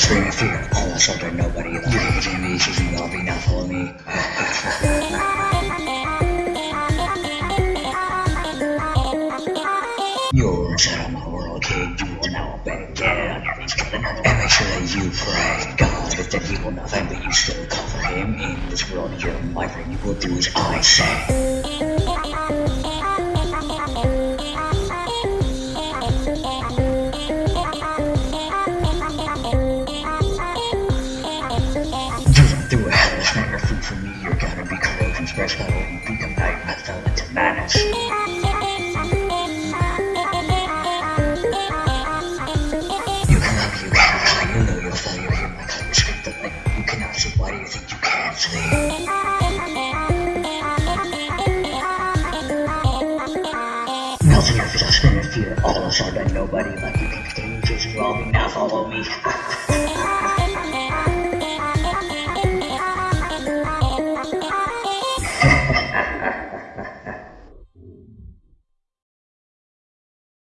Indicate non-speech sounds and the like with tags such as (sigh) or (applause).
Fist, screaming fear, all us under nobody. You hating me, choosing love, now follow me. You're inside of my world, kid. You are now a bad. And make sure that you pray. God is that he will nothing, but you still for him. In this world, you're my friend. You will do as I say. Madness. You can love, you can know fall, you cannot why do you think you can't flee? Melting your fist, screaming fear, all us are done, nobody like you can continue chasing, robbing, now follow me. (laughs)